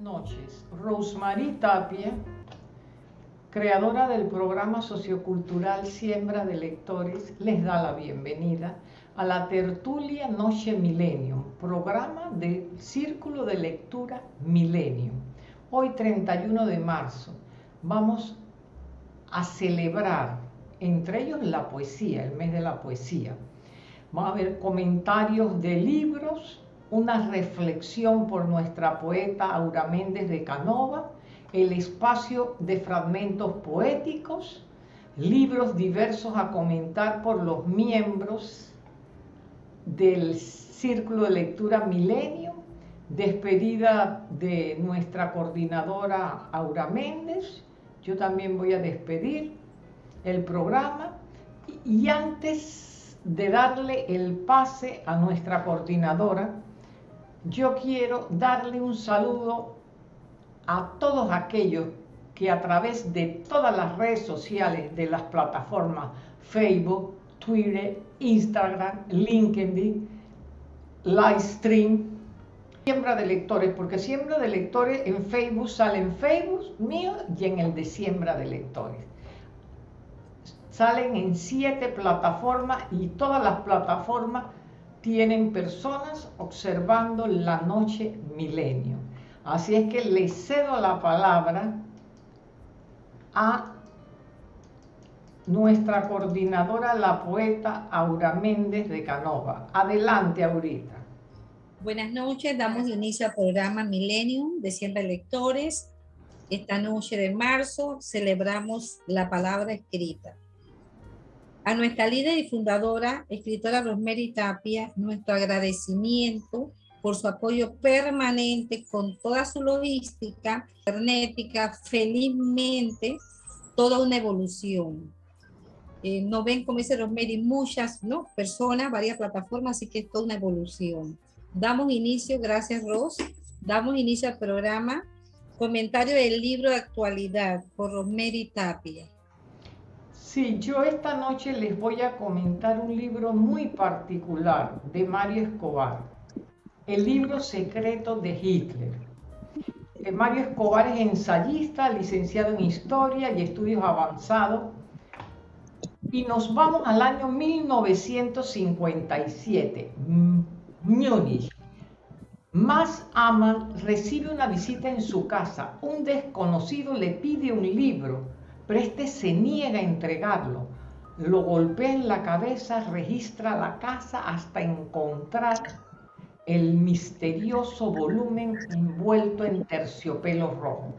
noches. Rosemary Tapia, creadora del programa sociocultural Siembra de Lectores, les da la bienvenida a la tertulia Noche Millennium, programa del Círculo de Lectura Millennium. Hoy 31 de marzo vamos a celebrar, entre ellos la poesía, el mes de la poesía. Vamos a ver comentarios de libros, una reflexión por nuestra poeta Aura Méndez de Canova, el espacio de fragmentos poéticos, libros diversos a comentar por los miembros del Círculo de Lectura Milenio, despedida de nuestra coordinadora Aura Méndez, yo también voy a despedir el programa y antes de darle el pase a nuestra coordinadora, yo quiero darle un saludo a todos aquellos que a través de todas las redes sociales de las plataformas Facebook, Twitter, Instagram, LinkedIn, Livestream, Siembra de Lectores, porque Siembra de Lectores en Facebook sale en Facebook mío y en el de Siembra de Lectores. Salen en siete plataformas y todas las plataformas tienen personas observando la noche milenio. Así es que le cedo la palabra a nuestra coordinadora, la poeta Aura Méndez de Canova. Adelante, Aurita. Buenas noches, damos inicio al programa Millennium de Siempre Lectores. Esta noche de marzo celebramos la palabra escrita. A nuestra líder y fundadora, escritora Rosemary Tapia, nuestro agradecimiento por su apoyo permanente con toda su logística cibernética, felizmente, toda una evolución. Eh, no ven, como dice Rosemary, muchas ¿no? personas, varias plataformas, así que es toda una evolución. Damos inicio, gracias Ros, damos inicio al programa. Comentario del libro de actualidad por Rosemary Tapia. Sí, yo esta noche les voy a comentar un libro muy particular de Mario Escobar, el libro secreto de Hitler. Eh, Mario Escobar es ensayista, licenciado en Historia y Estudios Avanzados, y nos vamos al año 1957, Múnich. Más Aman recibe una visita en su casa. Un desconocido le pide un libro pero este se niega a entregarlo. Lo golpea en la cabeza, registra la casa hasta encontrar el misterioso volumen envuelto en terciopelo rojo.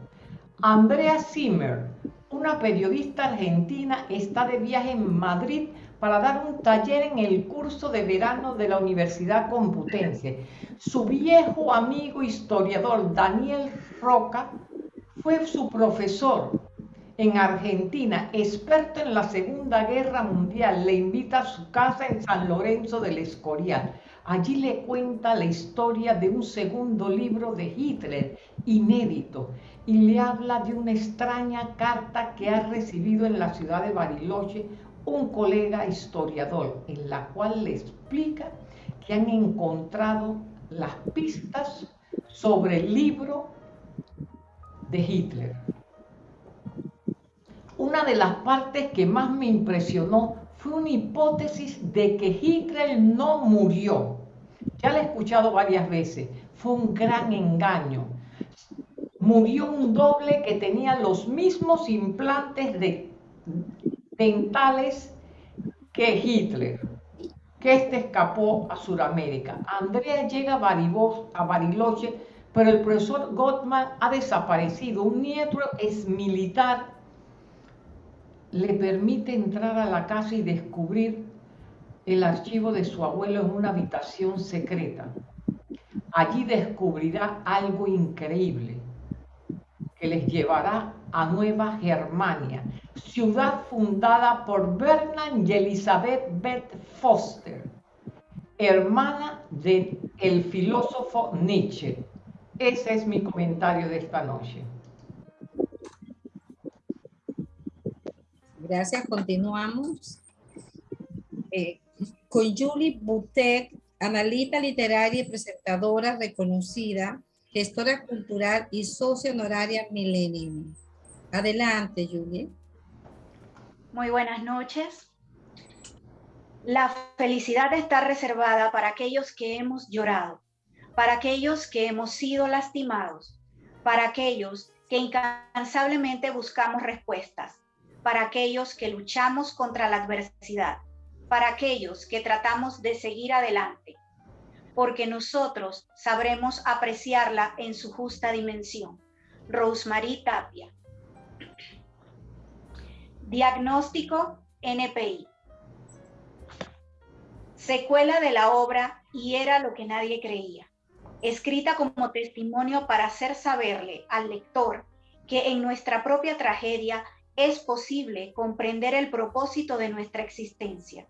Andrea Zimmer, una periodista argentina, está de viaje en Madrid para dar un taller en el curso de verano de la Universidad Computense. Su viejo amigo historiador Daniel Roca fue su profesor en Argentina, experto en la Segunda Guerra Mundial, le invita a su casa en San Lorenzo del Escorial. Allí le cuenta la historia de un segundo libro de Hitler, inédito, y le habla de una extraña carta que ha recibido en la ciudad de Bariloche un colega historiador, en la cual le explica que han encontrado las pistas sobre el libro de Hitler. Una de las partes que más me impresionó fue una hipótesis de que Hitler no murió. Ya la he escuchado varias veces. Fue un gran engaño. Murió un doble que tenía los mismos implantes de dentales que Hitler, que este escapó a Sudamérica. Andrea llega a, Bariloche, pero el profesor Gottman ha desaparecido. Un nieto es militar le permite entrar a la casa y descubrir el archivo de su abuelo en una habitación secreta. Allí descubrirá algo increíble que les llevará a Nueva Germania, ciudad fundada por Bernard y Elizabeth Beth Foster, hermana del el filósofo Nietzsche. Ese es mi comentario de esta noche. Gracias, continuamos. Eh, con Julie Butek, analista literaria y presentadora reconocida, gestora cultural y socio honoraria Millennium. Adelante, Julie. Muy buenas noches. La felicidad está reservada para aquellos que hemos llorado, para aquellos que hemos sido lastimados, para aquellos que incansablemente buscamos respuestas, para aquellos que luchamos contra la adversidad, para aquellos que tratamos de seguir adelante, porque nosotros sabremos apreciarla en su justa dimensión. Rosemary Tapia. Diagnóstico NPI. Secuela de la obra y era lo que nadie creía. Escrita como testimonio para hacer saberle al lector que en nuestra propia tragedia es posible comprender el propósito de nuestra existencia.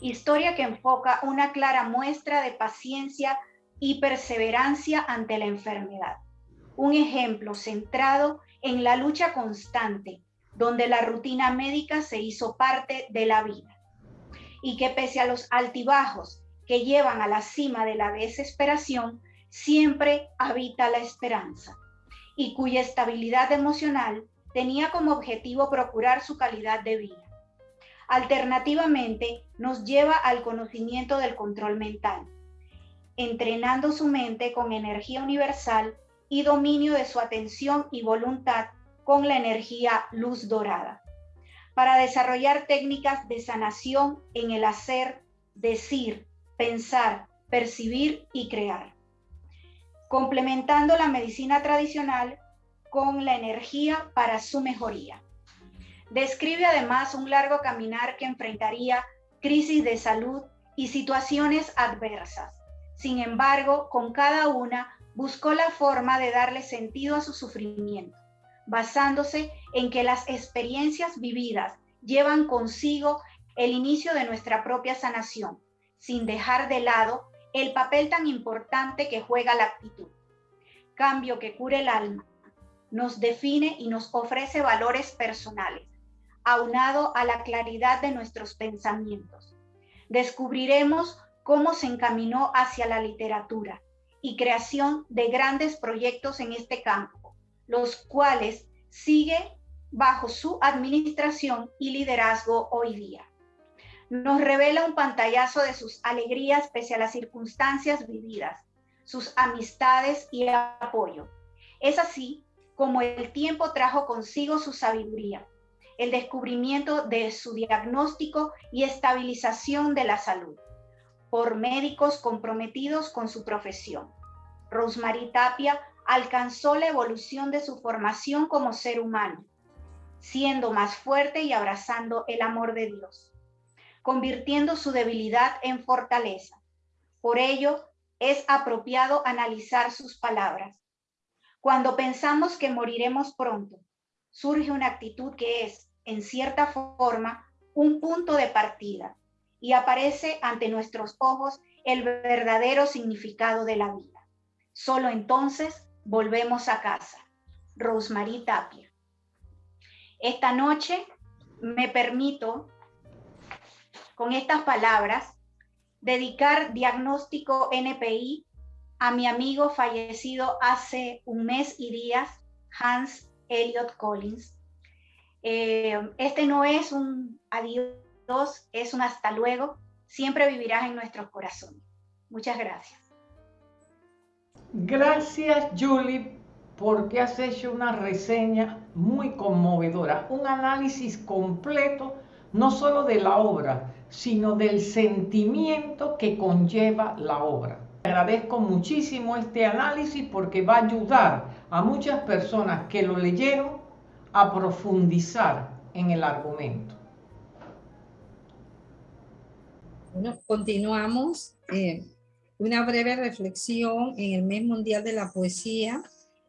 Historia que enfoca una clara muestra de paciencia y perseverancia ante la enfermedad. Un ejemplo centrado en la lucha constante, donde la rutina médica se hizo parte de la vida. Y que pese a los altibajos que llevan a la cima de la desesperación, siempre habita la esperanza y cuya estabilidad emocional tenía como objetivo procurar su calidad de vida. Alternativamente, nos lleva al conocimiento del control mental, entrenando su mente con energía universal y dominio de su atención y voluntad con la energía luz dorada, para desarrollar técnicas de sanación en el hacer, decir, pensar, percibir y crear, complementando la medicina tradicional con la energía para su mejoría. Describe además un largo caminar que enfrentaría crisis de salud y situaciones adversas. Sin embargo, con cada una buscó la forma de darle sentido a su sufrimiento, basándose en que las experiencias vividas llevan consigo el inicio de nuestra propia sanación, sin dejar de lado el papel tan importante que juega la actitud. Cambio que cure el alma, nos define y nos ofrece valores personales, aunado a la claridad de nuestros pensamientos. Descubriremos cómo se encaminó hacia la literatura y creación de grandes proyectos en este campo, los cuales sigue bajo su administración y liderazgo hoy día. Nos revela un pantallazo de sus alegrías pese a las circunstancias vividas, sus amistades y apoyo. Es así como el tiempo trajo consigo su sabiduría, el descubrimiento de su diagnóstico y estabilización de la salud por médicos comprometidos con su profesión. Rosemary Tapia alcanzó la evolución de su formación como ser humano, siendo más fuerte y abrazando el amor de Dios, convirtiendo su debilidad en fortaleza. Por ello, es apropiado analizar sus palabras cuando pensamos que moriremos pronto, surge una actitud que es, en cierta forma, un punto de partida y aparece ante nuestros ojos el verdadero significado de la vida. Solo entonces volvemos a casa. Rosemary Tapia. Esta noche me permito, con estas palabras, dedicar diagnóstico NPI a mi amigo fallecido hace un mes y días, Hans Elliot Collins. Eh, este no es un adiós, es un hasta luego. Siempre vivirás en nuestros corazones. Muchas gracias. Gracias, Julie, porque has hecho una reseña muy conmovedora, un análisis completo, no solo de la obra, sino del sentimiento que conlleva la obra. Agradezco muchísimo este análisis porque va a ayudar a muchas personas que lo leyeron a profundizar en el argumento. Bueno, continuamos. Eh, una breve reflexión en el mes mundial de la poesía.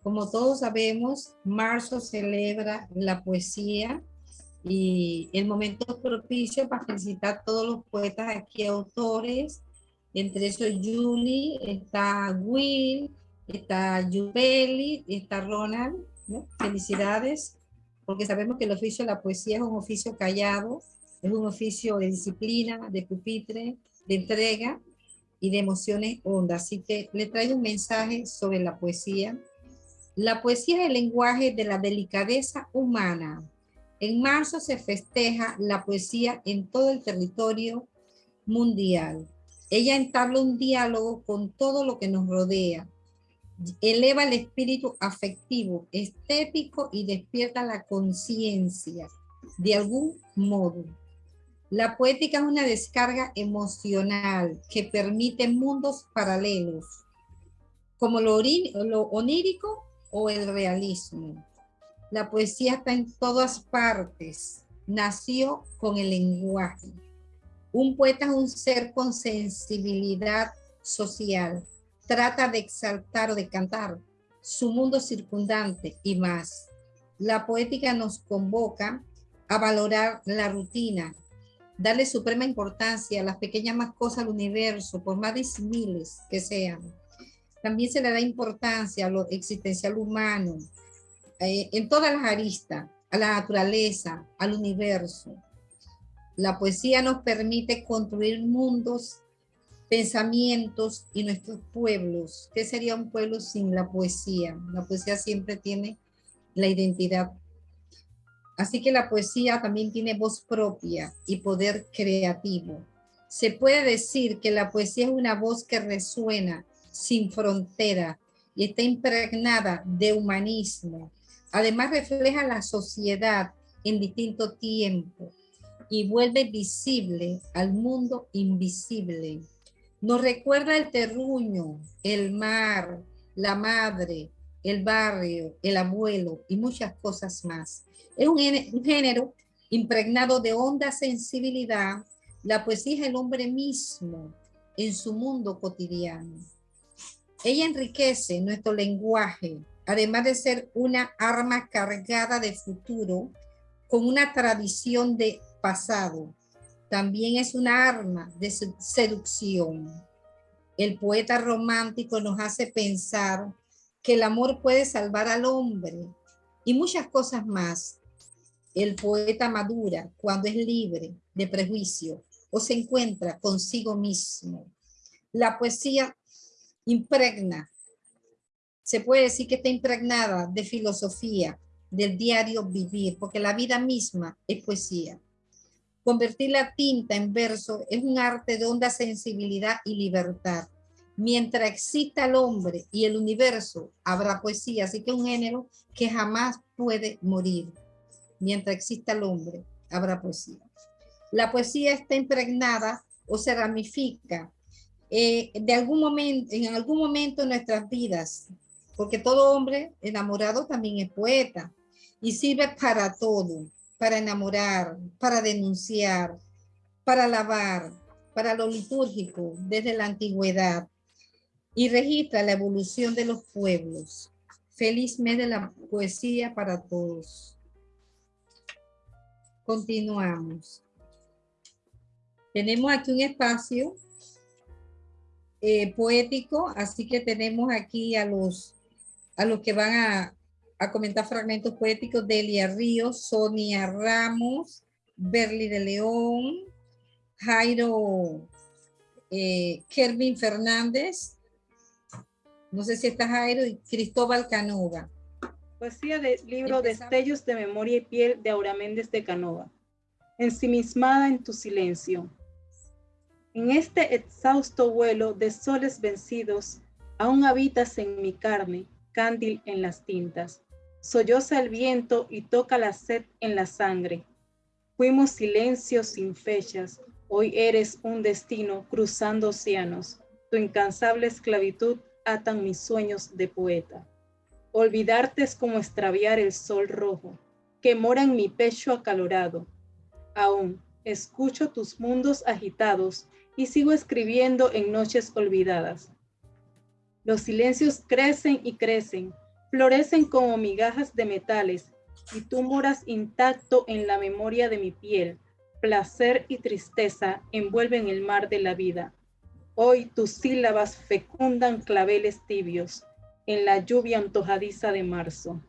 Como todos sabemos, marzo celebra la poesía y el momento propicio para felicitar a todos los poetas aquí, autores, entre esos Julie, está Will, está Yubeli, está Ronald. Felicidades, porque sabemos que el oficio de la poesía es un oficio callado, es un oficio de disciplina, de pupitre, de entrega, y de emociones hondas. Así que le traigo un mensaje sobre la poesía. La poesía es el lenguaje de la delicadeza humana. En marzo se festeja la poesía en todo el territorio mundial. Ella entabla un diálogo con todo lo que nos rodea, eleva el espíritu afectivo, estético y despierta la conciencia de algún modo. La poética es una descarga emocional que permite mundos paralelos, como lo, onírico o el realismo. La poesía está en todas partes, nació con el lenguaje. Un poeta es un ser con sensibilidad social, trata de exaltar o de cantar su mundo circundante y más. La poética nos convoca a valorar la rutina, darle suprema importancia a las pequeñas más cosas del universo, por más miles que sean. También se le da importancia a lo existencial humano, eh, en todas las aristas, a la naturaleza, al universo. La poesía nos permite construir mundos, pensamientos y nuestros pueblos. ¿Qué sería un pueblo sin la poesía? La poesía siempre tiene la identidad Así que la poesía también tiene voz propia y poder creativo. Se puede decir que la poesía es una voz que resuena sin frontera y está impregnada de humanismo. Además refleja la sociedad en distinto tiempo y vuelve visible al mundo invisible. Nos recuerda el terruño, el mar, la madre, el barrio, el abuelo y muchas cosas más. Es un, género impregnado de honda sensibilidad. La poesía es el hombre mismo en su mundo cotidiano. Ella enriquece nuestro lenguaje, además de ser una arma cargada de futuro con una tradición de pasado. También es una arma de seducción. El poeta romántico nos hace pensar que el amor puede salvar al hombre y muchas cosas más el poeta madura cuando es libre de prejuicio o se encuentra consigo mismo. La poesía impregna, se puede decir que está impregnada de filosofía, del diario vivir, porque la vida misma es poesía. Convertir la tinta en verso es un arte de honda sensibilidad y libertad. Mientras exista el hombre y el universo, habrá poesía, así que un género que jamás puede morir mientras exista el hombre, habrá poesía. La poesía está impregnada o se ramifica eh, de algún momento, en algún momento de nuestras vidas, porque todo hombre enamorado también es poeta y sirve para todo, para enamorar, para denunciar, para alabar, para lo litúrgico desde la antigüedad y registra la evolución de los pueblos. Feliz mes de la poesía para todos. Continuamos. Tenemos aquí un espacio eh, poético, así que tenemos aquí a los, a los que van a, a comentar fragmentos poéticos, Delia Ríos, Sonia Ramos, Berly de León, Jairo eh, Kervin Fernández, no sé si está Jairo, y Cristóbal Canova. Poesía del libro Destellos de Memoria y Piel de Aura Méndez de Canova. Ensimismada en tu silencio. En este exhausto vuelo de soles vencidos, aún habitas en mi carne, cándil en las tintas. Solloza el viento y toca la sed en la sangre. Fuimos silencios sin fechas, hoy eres un destino cruzando océanos. Tu incansable esclavitud atan mis sueños de poeta. Olvidarte es como extraviar el sol rojo que mora en mi pecho acalorado. Aún escucho tus mundos agitados y sigo escribiendo en noches olvidadas. Los silencios crecen y crecen, florecen como migajas de metales y tú moras intacto en la memoria de mi piel. Placer y tristeza envuelven el mar de la vida. Hoy tus sílabas fecundan claveles tibios en la lluvia antojadiza de marzo.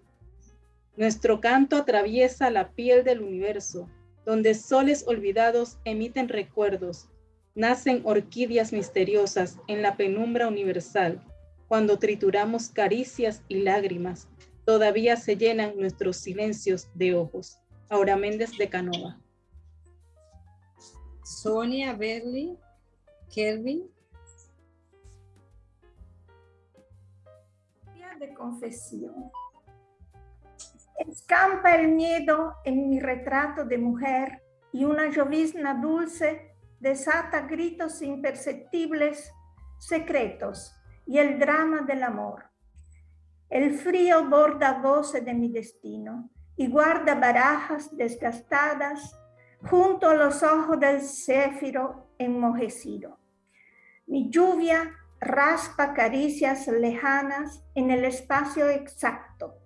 Nuestro canto atraviesa la piel del universo, donde soles olvidados emiten recuerdos. Nacen orquídeas misteriosas en la penumbra universal. Cuando trituramos caricias y lágrimas, todavía se llenan nuestros silencios de ojos. Aura Méndez de Canova. Sonia Berly, Kelvin. De confesión. Escampa el miedo en mi retrato de mujer y una llovizna dulce desata gritos imperceptibles, secretos y el drama del amor. El frío borda voces de mi destino y guarda barajas desgastadas junto a los ojos del céfiro enmojecido. Mi lluvia raspa caricias lejanas en el espacio exacto.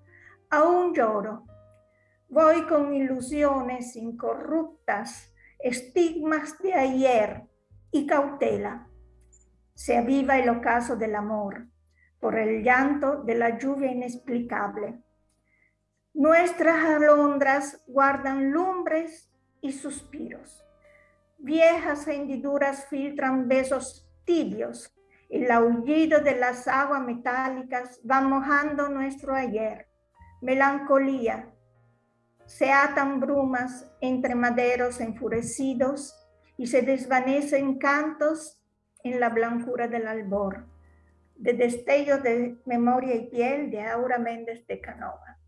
Aún lloro. Voy con ilusiones incorruptas estigmas de ayer y cautela. Se aviva el ocaso del amor por el llanto de la lluvia inexplicable. Nuestras alondras guardan lumbres y suspiros. Viejas hendiduras filtran besos tibios. El aullido de las aguas metálicas va mojando nuestro ayer. Melancolía, se atan brumas entre maderos enfurecidos y se desvanecen cantos en la blancura del albor, de destellos de memoria y piel de Aura Méndez de Canova.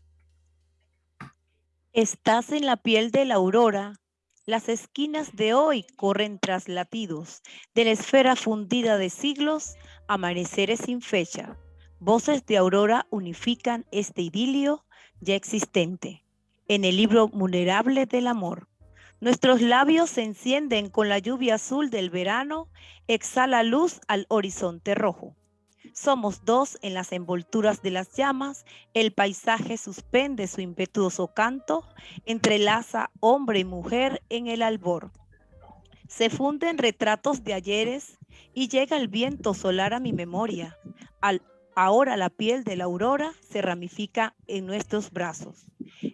Estás en la piel de la aurora, las esquinas de hoy corren tras latidos, de la esfera fundida de siglos, amaneceres sin fecha. Voces de aurora unifican este idilio ya existente en el libro vulnerable del amor. Nuestros labios se encienden con la lluvia azul del verano, exhala luz al horizonte rojo. Somos dos en las envolturas de las llamas, el paisaje suspende su impetuoso canto, entrelaza hombre y mujer en el albor. Se funden retratos de ayeres y llega el viento solar a mi memoria. Ahora la piel de la aurora se ramifica en nuestros brazos,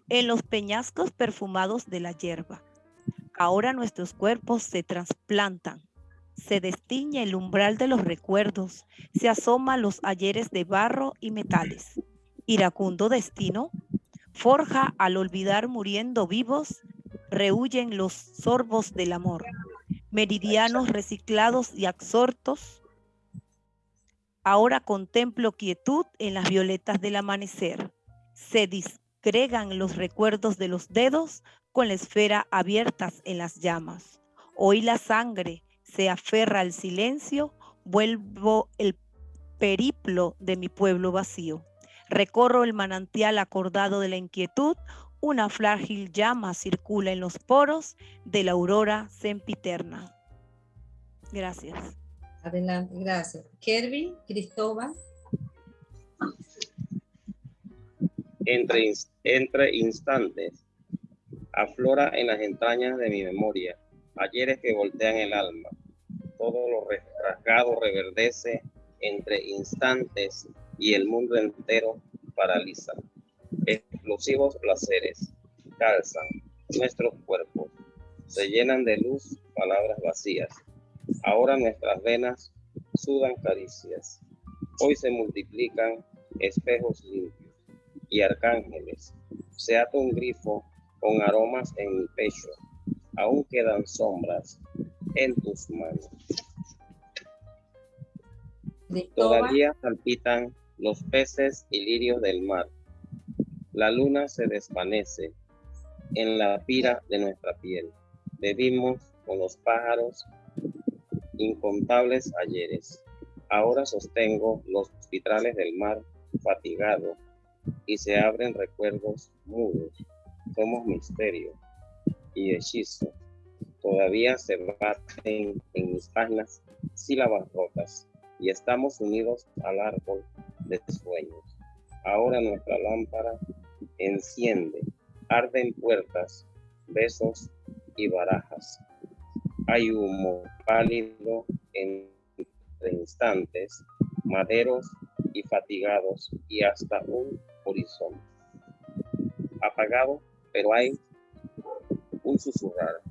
en los peñascos perfumados de la hierba. Ahora nuestros cuerpos se trasplantan, se destiñe el umbral de los recuerdos, se asoma los ayeres de barro y metales. Iracundo destino, forja al olvidar muriendo vivos, rehuyen los sorbos del amor, meridianos reciclados y absortos, Ahora contemplo quietud en las violetas del amanecer. Se disgregan los recuerdos de los dedos con la esfera abiertas en las llamas. Hoy la sangre se aferra al silencio, vuelvo el periplo de mi pueblo vacío. Recorro el manantial acordado de la inquietud, una frágil llama circula en los poros de la aurora sempiterna. Gracias. Adelante, gracias. Kervin, Cristóbal. Entre, entre instantes, aflora en las entrañas de mi memoria, ayeres que voltean el alma. Todo lo rasgado reverdece entre instantes y el mundo entero paraliza. Explosivos placeres calzan nuestros cuerpos, se llenan de luz palabras vacías Ahora nuestras venas sudan caricias. Hoy se multiplican espejos limpios y arcángeles. Se ata un grifo con aromas en mi pecho. Aún quedan sombras en tus manos. Todavía palpitan los peces y lirios del mar. La luna se desvanece en la pira de nuestra piel. Bebimos con los pájaros incontables ayeres. Ahora sostengo los vitrales del mar fatigado y se abren recuerdos mudos. Somos misterio y hechizo. Todavía se baten en mis páginas sílabas rotas y estamos unidos al árbol de sueños. Ahora nuestra lámpara enciende, arden puertas, besos y barajas hay humo pálido en instantes, maderos y fatigados y hasta un horizonte. Apagado, pero hay un susurrar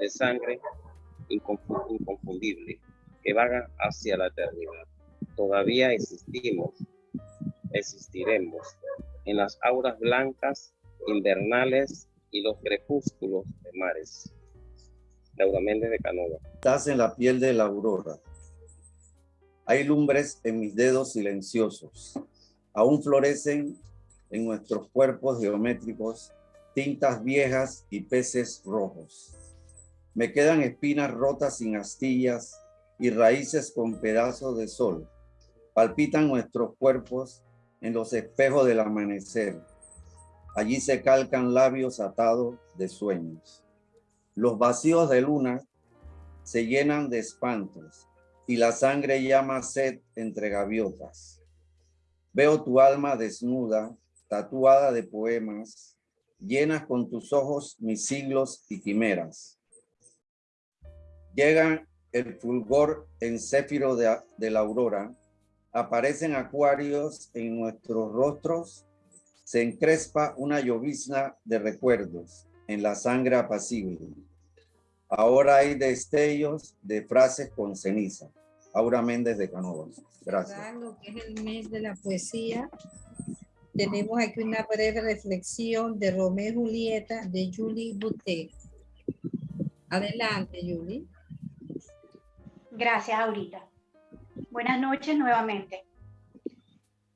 de sangre inconfundible que vaga hacia la eternidad. Todavía existimos, existiremos en las auras blancas invernales y los crepúsculos de mares. Laura Méndez de Canova. Estás en la piel de la aurora. Hay lumbres en mis dedos silenciosos. Aún florecen en nuestros cuerpos geométricos tintas viejas y peces rojos. Me quedan espinas rotas sin astillas y raíces con pedazos de sol. Palpitan nuestros cuerpos en los espejos del amanecer. Allí se calcan labios atados de sueños. Los vacíos de luna se llenan de espantos y la sangre llama sed entre gaviotas. Veo tu alma desnuda, tatuada de poemas, llenas con tus ojos mis siglos y quimeras. Llega el fulgor en céfiro de, la aurora, aparecen acuarios en nuestros rostros, se encrespa una llovizna de recuerdos en la sangre apacible. Ahora hay destellos de frases con ceniza. Aura Méndez de Canova. Gracias. el mes de la poesía, tenemos aquí una breve reflexión de Romeo y Julieta de Julie Boutet. Adelante, Julie. Gracias, Aurita. Buenas noches nuevamente.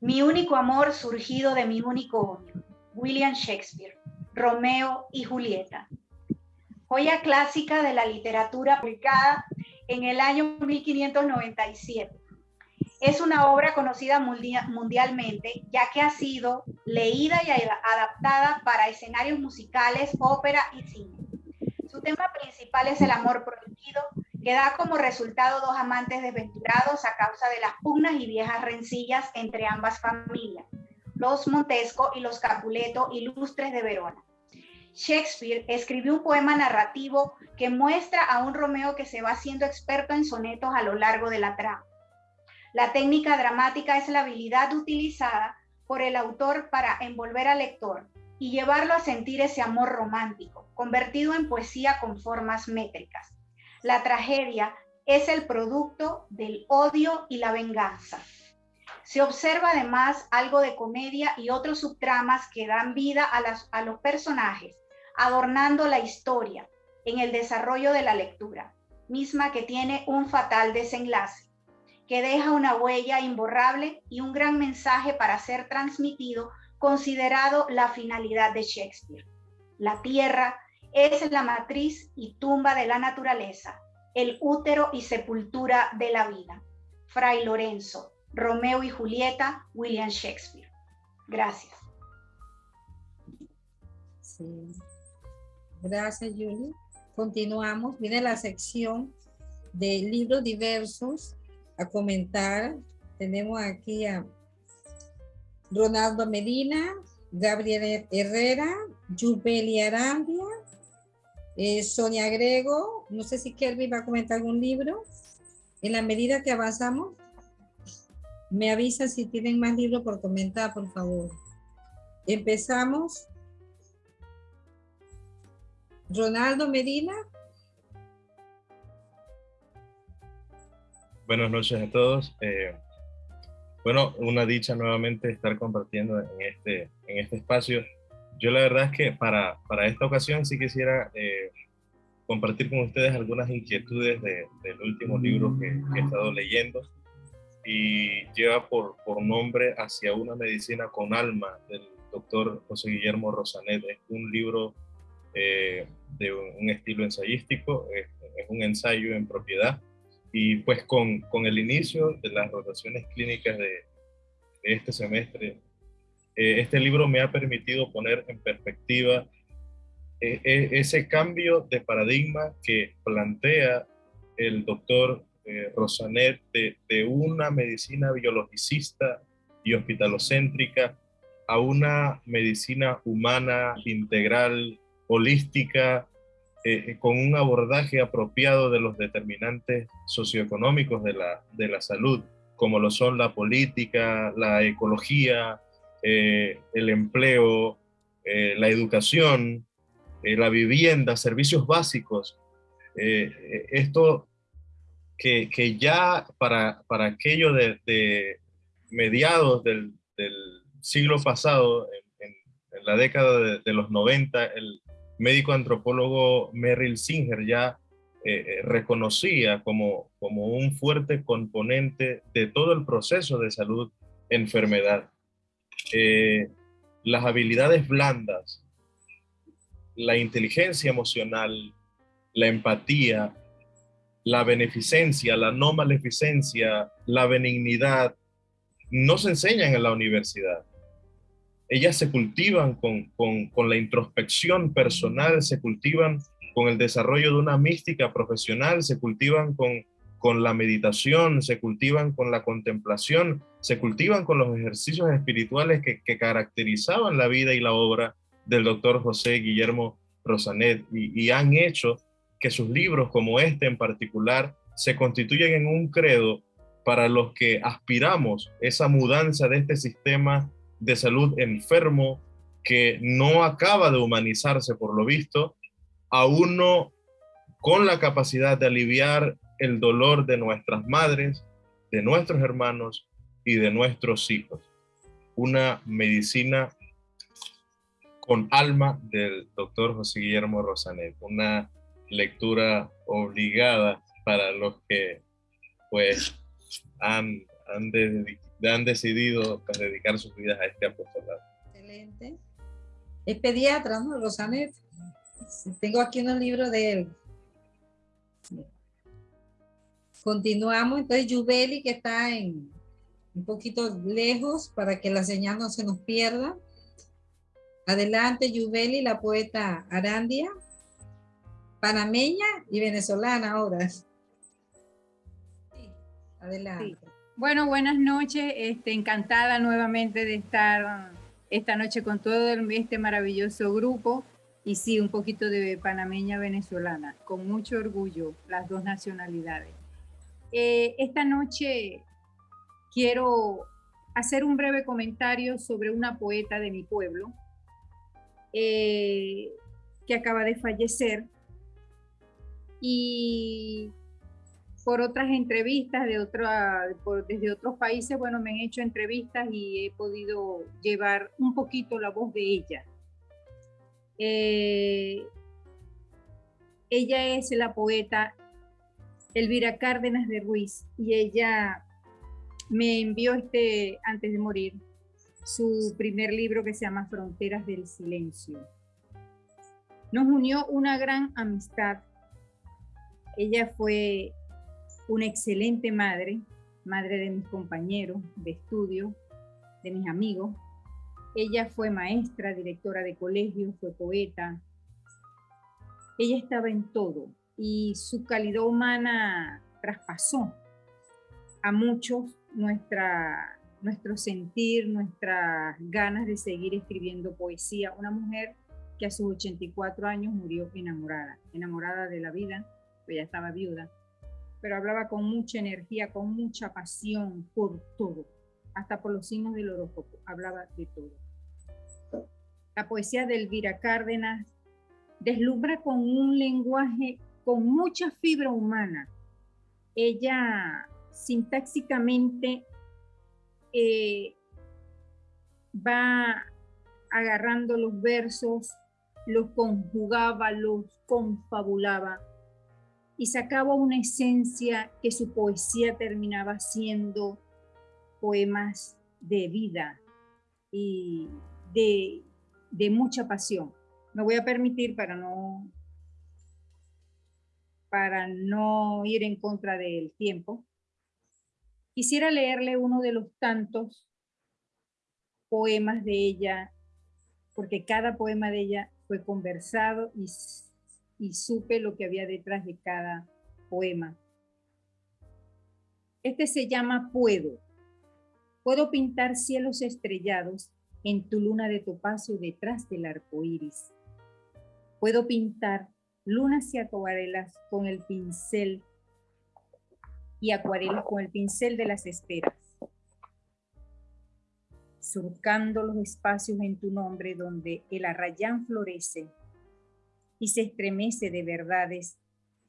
Mi único amor surgido de mi único odio. William Shakespeare, Romeo y Julieta. Joya clásica de la literatura publicada en el año 1597 es una obra conocida mundialmente, ya que ha sido leída y adaptada para escenarios musicales, ópera y cine. Su tema principal es el amor prohibido, que da como resultado dos amantes desventurados a causa de las pugnas y viejas rencillas entre ambas familias, los Montesco y los Capuleto, ilustres de Verona. Shakespeare escribió un poema narrativo que muestra a un Romeo que se va haciendo experto en sonetos a lo largo de la trama la técnica dramática es la habilidad utilizada por el autor para envolver al lector y llevarlo a sentir ese amor romántico, convertido en poesía con formas métricas. La tragedia es el producto del odio y la venganza. Se observa además algo de comedia y otros subtramas que dan vida a, los personajes, adornando la historia en el desarrollo de la lectura, misma que tiene un fatal desenlace que deja una huella imborrable y un gran mensaje para ser transmitido, considerado la finalidad de Shakespeare. La tierra es la matriz y tumba de la naturaleza, el útero y sepultura de la vida. Fray Lorenzo, Romeo y Julieta, William Shakespeare. Gracias. Gracias, Julie. Continuamos. Viene la sección de libros diversos a comentar. Tenemos aquí a Ronaldo Medina, Gabriel Herrera, Yubeli Arambia, eh, Sonia Grego. No sé si Kelvin va a comentar algún libro. En la medida que avanzamos, me avisa si tienen más libros por comentar, por favor. Empezamos. Ronaldo Medina. Buenas noches a todos. Eh, bueno, una dicha nuevamente estar compartiendo en este, en este espacio. Yo la verdad es que para, para esta ocasión sí quisiera eh, compartir con ustedes algunas inquietudes del último libro que, he estado leyendo y lleva por, por nombre Hacia una medicina con alma del doctor José Guillermo Rosanet. Es un libro eh, de un, estilo ensayístico, es, es un ensayo en propiedad y pues con, con, el inicio de las rotaciones clínicas de, este semestre, eh, este libro me ha permitido poner en perspectiva eh, eh, ese cambio de paradigma que plantea el doctor Rosanet de, una medicina biologicista y hospitalocéntrica a una medicina humana, integral, holística, eh, con un abordaje apropiado de los determinantes socioeconómicos de la, de la salud, como lo son la política, la ecología, eh, el empleo, eh, la educación, la vivienda, servicios básicos. eh, esto que, que, ya para, para aquello de, mediados del, siglo pasado, en, en, la década de, de, los 90, el médico antropólogo Merrill Singer ya eh, eh, reconocía como, como un fuerte componente de todo el proceso de salud-enfermedad. Eh, las habilidades blandas, la inteligencia emocional, la empatía, la beneficencia, la no maleficencia, la benignidad, no se enseñan en la universidad. Ellas se cultivan con, con, la introspección personal, se cultivan con el desarrollo de una mística profesional, se cultivan con, con la meditación, se cultivan con la contemplación, se cultivan con los ejercicios espirituales que, que caracterizaban la vida y la obra del doctor José Guillermo Rosanet. Y, y han hecho que sus libros, como este en particular, se constituyen en un credo para los que aspiramos esa mudanza de este sistema de salud enfermo que no acaba de humanizarse por lo visto a uno con la capacidad de aliviar el dolor de nuestras madres, de nuestros hermanos y de nuestros hijos. Una medicina con alma del doctor José Guillermo Rosanet, una lectura obligada para los que pues han, han, han decidido pues, dedicar sus vidas a este apostolado. Excelente. Es pediatra, ¿no? Rosanet. Tengo aquí un libro de él. Continuamos, entonces Yubeli que está en un poquito lejos para que la señal no se nos pierda. Adelante Yubeli, la poeta Arandia, panameña y venezolana ahora. Sí. Adelante. Sí. Bueno, buenas noches, este, encantada nuevamente de estar esta noche con todo este maravilloso grupo. Y sí, un poquito de panameña venezolana, con mucho orgullo, las dos nacionalidades. Eh, esta noche quiero hacer un breve comentario sobre una poeta de mi pueblo eh, que acaba de fallecer y por otras entrevistas de otra, por, desde otros países, bueno, me han hecho entrevistas y he podido llevar un poquito la voz de ella eh, ella es la poeta Elvira Cárdenas de Ruiz y ella me envió este, antes de morir, su primer libro que se llama Fronteras del Silencio. Nos unió una gran amistad. Ella fue una excelente madre, madre de mis compañeros de estudio, de mis amigos, ella fue maestra, directora de colegio, fue poeta. Ella estaba en todo y su calidad humana traspasó a muchos nuestra, nuestro sentir, nuestras ganas de seguir escribiendo poesía. Una mujer que a sus 84 años murió enamorada, enamorada de la vida, pues ya estaba viuda, pero hablaba con mucha energía, con mucha pasión por todo, hasta por los signos del horóscopo, hablaba de todo la poesía de Elvira Cárdenas deslumbra con un lenguaje con mucha fibra humana. Ella sintáxicamente eh, va agarrando los versos, los conjugaba, los confabulaba y sacaba una esencia que su poesía terminaba siendo poemas de vida y de mucha pasión. Me voy a permitir para no para no ir en contra del tiempo. Quisiera leerle uno de los tantos poemas de ella, porque cada poema de ella fue conversado y, y supe lo que había detrás de cada poema. Este se llama Puedo. Puedo pintar cielos estrellados en tu luna de topacio detrás del arco iris. Puedo pintar lunas y acuarelas con el pincel y acuarelas con el pincel de las esperas, surcando los espacios en tu nombre donde el arrayán florece y se estremece de verdades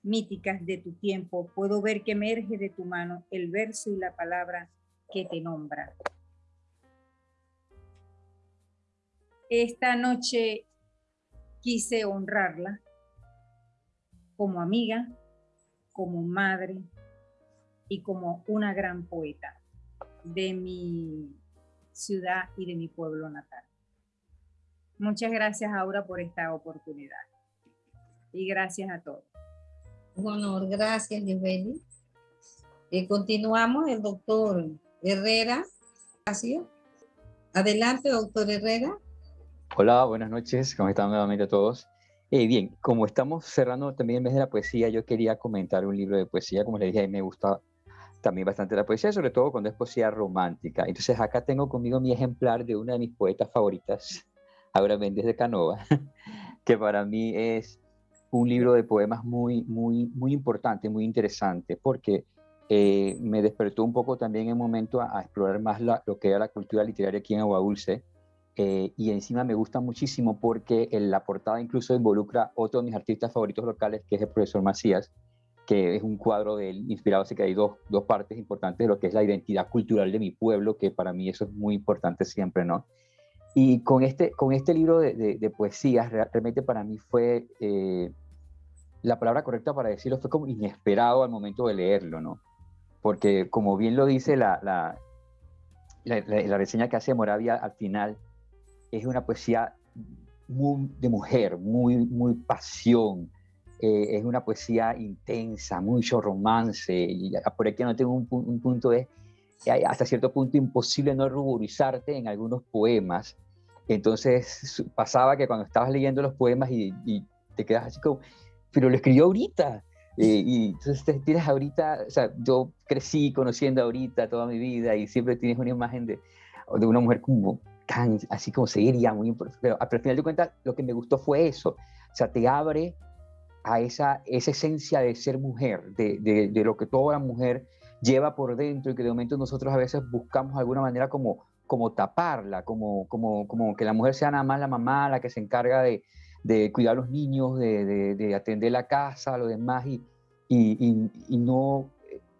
míticas de tu tiempo, puedo ver que emerge de tu mano el verso y la palabra que te nombra. Esta noche quise honrarla como amiga, como madre y como una gran poeta de mi ciudad y de mi pueblo natal. Muchas gracias, Aura, por esta oportunidad. Y gracias a todos. Un honor, gracias, Lisbeth. Eh, continuamos, el doctor Herrera. Adelante, doctor Herrera. Hola, buenas noches. ¿Cómo están nuevamente todos? Eh, bien, como estamos cerrando también el mes de la poesía, yo quería comentar un libro de poesía. Como les dije, a mí me gusta también bastante la poesía, sobre todo cuando es poesía romántica. Entonces acá tengo conmigo mi ejemplar de una de mis poetas favoritas, Aura Méndez de Canova, que para mí es un libro de poemas muy, muy, muy importante, muy interesante, porque eh, me despertó un poco también en un momento a, explorar más lo que era la cultura literaria aquí en Agua Dulce. Eh, y encima me gusta muchísimo porque en la portada incluso involucra otro de mis artistas favoritos locales, que es el profesor Macías, que es un cuadro de él inspirado, así que hay dos, dos partes importantes de lo que es la identidad cultural de mi pueblo, que para mí eso es muy importante siempre, ¿no? Y con este, con este libro de, de, poesías, realmente para mí fue, eh, la palabra correcta para decirlo fue como inesperado al momento de leerlo, ¿no? Porque como bien lo dice la, la, la, reseña que hace Moravia al final, es una poesía muy de mujer, muy, muy pasión, eh, es una poesía intensa, mucho romance, y por aquí no tengo un, un punto de hasta cierto punto imposible no ruborizarte en algunos poemas, entonces pasaba que cuando estabas leyendo los poemas y, te quedas así como, pero lo escribió ahorita. Eh, y entonces te tienes ahorita, o sea, yo crecí conociendo ahorita toda mi vida y siempre tienes una imagen de, de una mujer como tan, así como seria, muy importante. Pero al final de cuentas, lo que me gustó fue eso. O sea, te abre a esa, esa esencia de ser mujer, de, de, de, lo que toda mujer lleva por dentro y que de momento nosotros a veces buscamos de alguna manera como como taparla, como, como, como que la mujer sea nada más la mamá, la que se encarga de, de cuidar a los niños, de, de, atender la casa, lo demás, y, y, y, no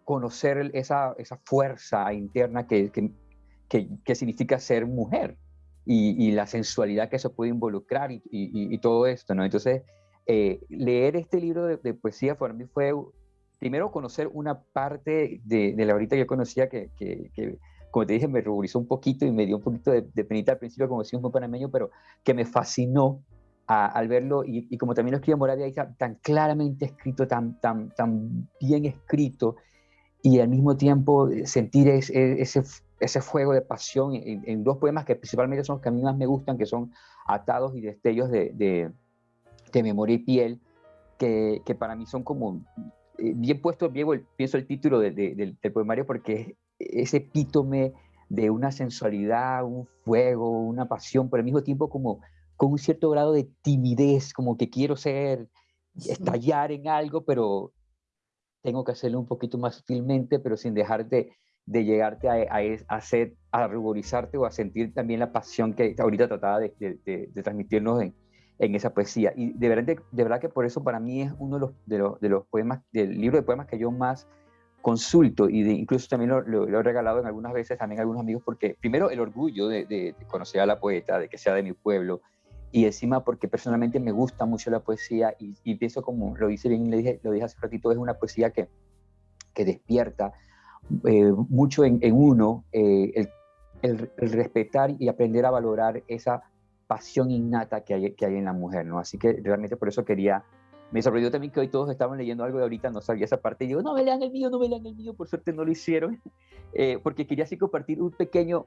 conocer esa, esa fuerza interna que, que, que, significa ser mujer y, la sensualidad que eso puede involucrar y, todo esto, ¿no? Entonces, eh, leer este libro de, poesía para mí fue, primero, conocer una parte de, de la ahorita que yo conocía que, que como te dije, me ruborizó un poquito y me dio un poquito de, penita al principio, como decía un panameño, pero que me fascinó al verlo y, como también lo escribe Moravia, tan, tan claramente escrito, tan, tan, tan bien escrito y al mismo tiempo sentir ese, ese, ese fuego de pasión en, dos poemas que principalmente son los que a mí más me gustan, que son Atados y Destellos de, de, de Memoria y Piel, que, que, para mí son como eh, bien puesto, pienso el título del, del poemario porque ese epítome de una sensualidad, un fuego, una pasión, pero al mismo tiempo como con un cierto grado de timidez, como que quiero ser, estallar en algo, pero tengo que hacerlo un poquito más sutilmente, pero sin dejarte de llegarte a, a, a, hacer, a ruborizarte o a sentir también la pasión que ahorita trataba de, de, de, transmitirnos en, en, esa poesía. Y de verdad, de, verdad que por eso para mí es uno de los, de los, de los poemas, del libro de poemas que yo más consulto y de, incluso también lo, he regalado en algunas veces también a algunos amigos porque primero el orgullo de, conocer a la poeta, de que sea de mi pueblo y encima porque personalmente me gusta mucho la poesía y, pienso como lo dice bien, le dije, lo dije hace un ratito, es una poesía que, que despierta eh, mucho en, uno eh, el, el, el, respetar y aprender a valorar esa pasión innata que hay, que hay en la mujer, ¿no? Así que realmente por eso quería me sorprendió también que hoy todos estaban leyendo algo de ahorita, no sabía esa parte, y digo, no me lean el mío, no me lean el mío, por suerte no lo hicieron, eh, porque quería así compartir un pequeño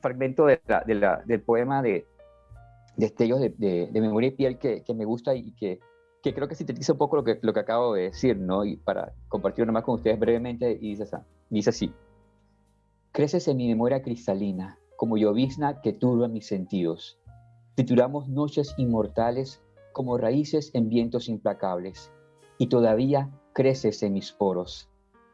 fragmento de la, del poema de Destellos de, de, Memoria y Piel que, que me gusta y que, que, creo que sintetiza un poco lo que, lo que acabo de decir, ¿no? Y para compartirlo más con ustedes brevemente, y dice, dice así, creces en mi memoria cristalina, como llovizna que turba mis sentidos. Trituramos noches inmortales como raíces en vientos implacables, y todavía creces en mis poros.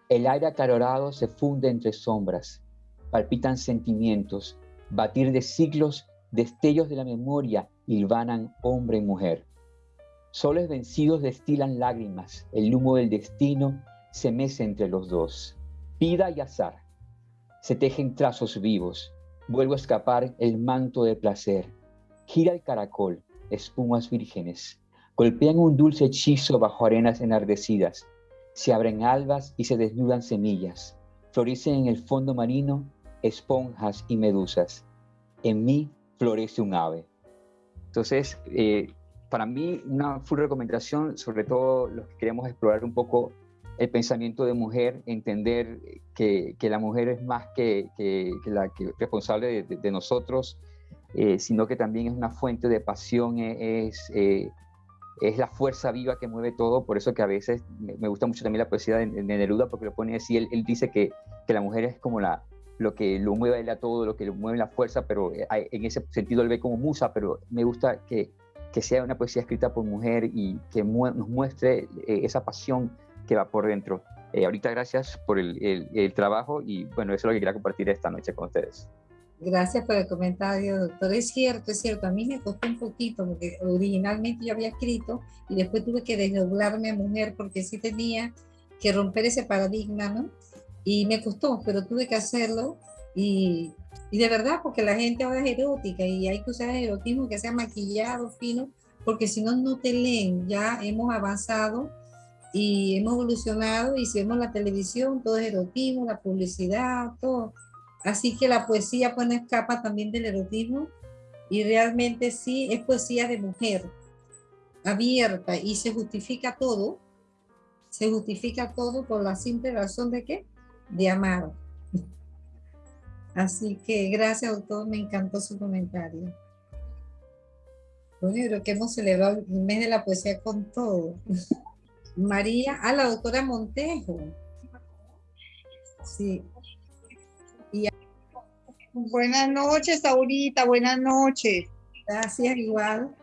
El aire acalorado se funde entre sombras, palpitan sentimientos, batir de siglos, destellos de la memoria hilvanan hombre y mujer. Soles vencidos destilan lágrimas, el humo del destino se mece entre los dos. Pida y azar, se tejen trazos vivos, vuelvo a escapar el manto de placer. Gira el caracol, espumas vírgenes, golpean un dulce hechizo bajo arenas enardecidas. Se abren albas y se desnudan semillas. Florecen en el fondo marino esponjas y medusas. En mí florece un ave. Entonces, eh, para mí, una full recomendación, sobre todo los que queremos explorar un poco el pensamiento de mujer, entender que, que la mujer es más que, que, la responsable de, nosotros, eh, sino que también es una fuente de pasión, e, es, eh, es la fuerza viva que mueve todo, por eso que a veces me, gusta mucho también la poesía de, Neruda, porque lo pone así, él, él dice que, que la mujer es como la, lo que lo mueve él a todo, lo que lo mueve la fuerza, pero eh, en ese sentido él ve como musa, pero me gusta que, que sea una poesía escrita por mujer y que nos muestre eh, esa pasión que va por dentro. Eh, ahorita gracias por el, el, trabajo y bueno, eso es lo que quería compartir esta noche con ustedes. Gracias por el comentario, doctor. Es cierto, es cierto. A mí me costó un poquito porque originalmente yo había escrito y después tuve que desdoblarme a mujer porque sí tenía que romper ese paradigma, ¿no? Y me costó, pero tuve que hacerlo. Y, y de verdad, porque la gente ahora es erótica y hay que usar el erotismo que sea maquillado, fino, porque si no, no te leen. Ya hemos avanzado y hemos evolucionado y si vemos la televisión, todo es erotismo, la publicidad, todo. Así que la poesía pues no escapa también del erotismo y realmente sí es poesía de mujer, abierta y se justifica todo, se justifica todo por la simple razón de que de amar. Así que gracias, doctor, me encantó su comentario. Bueno, creo que hemos celebrado el mes de la poesía con todo. María, a la doctora Montejo. Sí. Buenas noches, Saurita, buenas noches. Gracias, igual.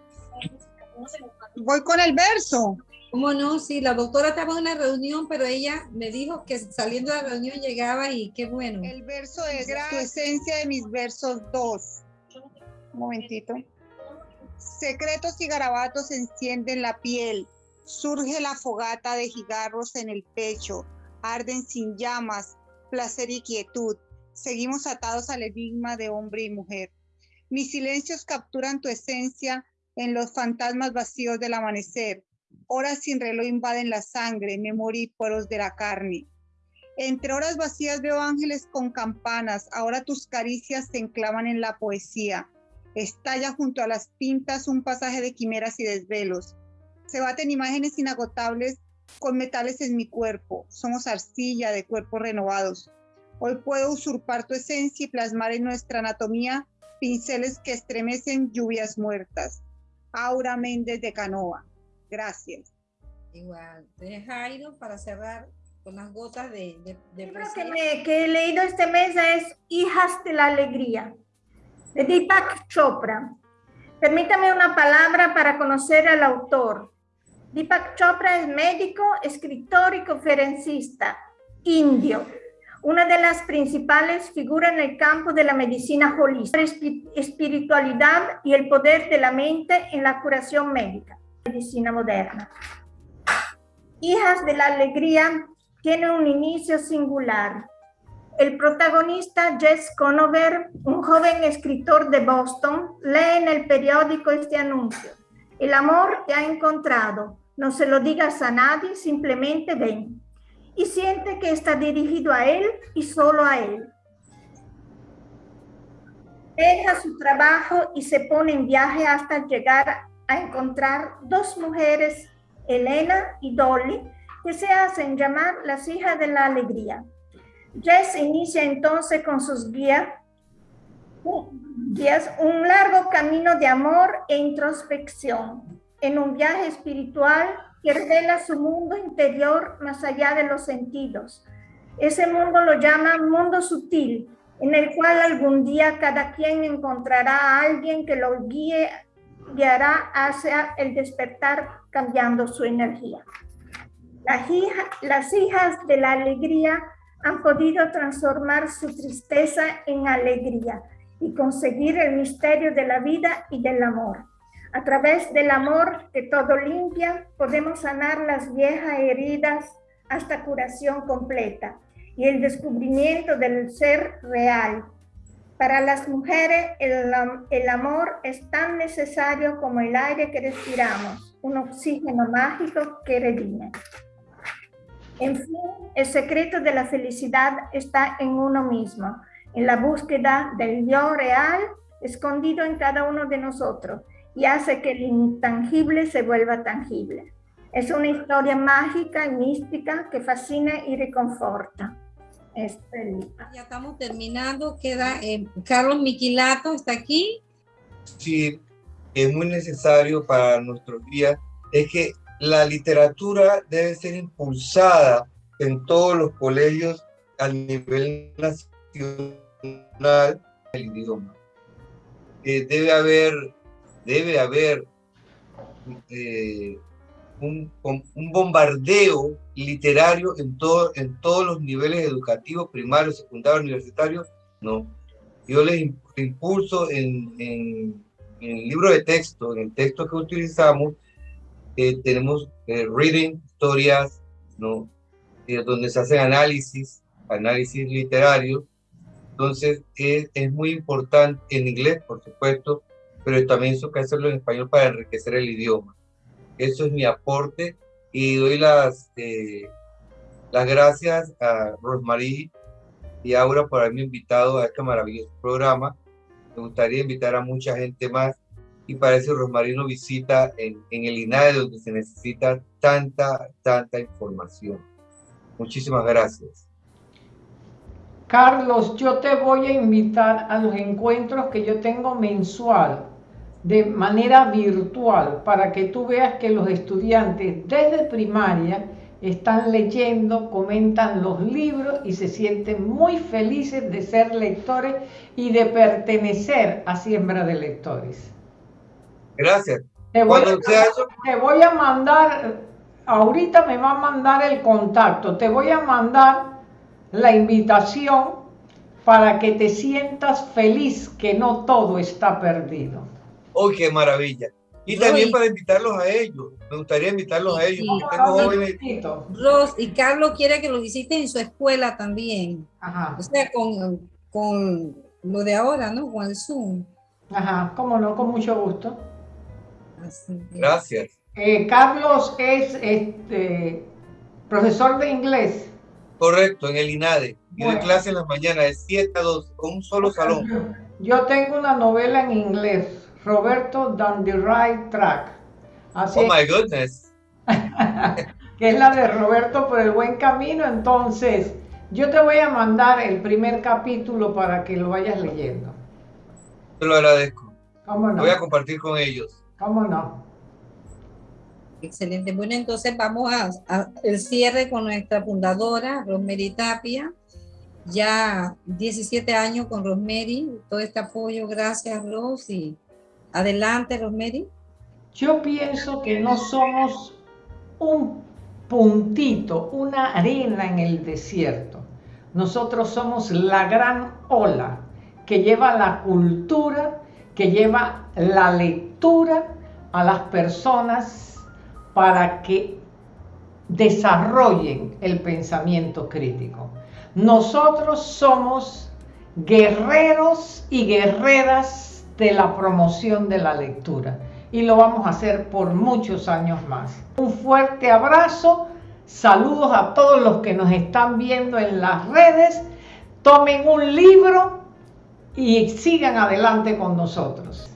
Voy con el verso. ¿Cómo no? Sí, la doctora estaba en una reunión, pero ella me dijo que saliendo de la reunión llegaba y qué bueno. El verso es tu esencia de mis versos 2. Un momentito. Secretos y garabatos encienden la piel. Surge la fogata de cigarros en el pecho. Arden sin llamas, placer y quietud. Seguimos atados al enigma de hombre y mujer. Mis silencios capturan tu esencia en los fantasmas vacíos del amanecer Horas sin reloj invaden la sangre, memoria y poros de la carne. Entre horas vacías veo ángeles con campanas, ahora tus caricias se enclavan en la poesía. Estalla junto a las pintas un pasaje de quimeras y desvelos. Se baten imágenes inagotables con metales en mi cuerpo. Somos arcilla de cuerpos renovados. Hoy puedo usurpar tu esencia y plasmar en nuestra anatomía pinceles que estremecen lluvias muertas. Aura Méndez de Canoa. Gracias. Igual. Entonces, Jairo, para cerrar con las gotas de... de, de El que, me, que he leído este mes es Hijas de la Alegría, de Deepak Chopra. Permítame una palabra para conocer al autor. Deepak Chopra es médico, escritor y conferencista indio, una de las principales figuras en el campo de la medicina holística, espiritualidad y el poder de la mente en la curación médica medicina moderna. Hijas de la Alegría tiene un inicio singular. El protagonista Jess Conover, un joven escritor de Boston, lee en el periódico este anuncio. El amor te ha encontrado. No se lo digas a nadie, simplemente ven. Y siente que está dirigido a él y solo a él. Deja su trabajo y se pone en viaje hasta llegar a encontrar dos mujeres, Elena y Dolly, que se hacen llamar las hijas de la alegría. Jess inicia entonces con sus guías, guías un largo camino de amor e introspección en un viaje espiritual que revela su mundo interior más allá de los sentidos. Ese mundo lo llama mundo sutil, en el cual algún día cada quien encontrará a alguien que lo guíe guiará hacia el despertar cambiando su energía. Las, las hijas de la alegría han podido transformar su tristeza en alegría y conseguir el misterio de la vida y del amor. A través del amor que todo limpia, podemos sanar las viejas heridas hasta curación completa y el descubrimiento del ser real. Para las mujeres, el, el amor es tan necesario como el aire que respiramos, un oxígeno mágico que redime. En fin, el secreto de la felicidad está en uno mismo, en la búsqueda del yo real escondido en cada uno de nosotros y hace que el intangible se vuelva tangible. Es una historia mágica y mística que fascina y reconforta. Ya estamos terminando, queda eh, Carlos Miquilato, ¿está aquí? Sí, es muy necesario para nuestros días, es que la literatura debe ser impulsada en todos los colegios a nivel nacional el idioma. Eh, debe haber, debe haber eh, un, un, bombardeo literario en, todo, en todos los niveles educativos, primarios, secundarios, universitarios, no. Yo les impulso en, en, en, el libro de texto, en el texto que utilizamos, eh, tenemos eh, reading, historias, ¿no? Eh, donde se hacen análisis, análisis literario. Entonces, es, es muy importante en inglés, por supuesto, pero también eso que hacerlo en español para enriquecer el idioma. Eso es mi aporte y doy las, eh, las gracias a Rosmarie y Aura por haberme invitado a este maravilloso programa. Me gustaría invitar a mucha gente más y para eso Rosmarie nos visita en, en el INADE donde se necesita tanta, tanta información. Muchísimas gracias. Carlos, yo te voy a invitar a los encuentros que yo tengo mensual de manera virtual para que tú veas que los estudiantes desde primaria están leyendo, comentan los libros y se sienten muy felices de ser lectores y de pertenecer a Siembra de Lectores. Gracias. Te voy, a, te voy a mandar, ahorita me va a mandar el contacto, te voy a mandar la invitación para que te sientas feliz que no todo está perdido. ¡Oh, qué maravilla! Y también para invitarlos a ellos. Me gustaría invitarlos a ellos. Ros, y Carlos quiere que lo visiten en su escuela también. Ajá. O sea, con, con lo de ahora, ¿no? Con el Zoom. Ajá, cómo no, con mucho gusto. Gracias. Eh, Carlos es este, profesor de inglés. Correcto, en el INADE. Y de clase en la mañana, de 7 a 2, con un solo salón. Yo tengo una novela en inglés Roberto Down the Right Track. Así oh my goodness. que es la de Roberto por el buen camino. Entonces, yo te voy a mandar el primer capítulo para que lo vayas leyendo. Te lo agradezco. ¿Cómo no? Voy a compartir con ellos. ¿Cómo no? Excelente. Bueno, entonces vamos a, el cierre con nuestra fundadora, Rosemary Tapia. Ya 17 años con Rosemary, todo este apoyo, gracias Ros Adelante, Rosemary. Yo pienso que no somos un puntito, una arena en el desierto. Nosotros somos la gran ola que lleva la cultura, que lleva la lectura a las personas para que desarrollen el pensamiento crítico. Nosotros somos guerreros y guerreras de la promoción de la lectura y lo vamos a hacer por muchos años más. Un fuerte abrazo, saludos a todos los que nos están viendo en las redes, tomen un libro y sigan adelante con nosotros.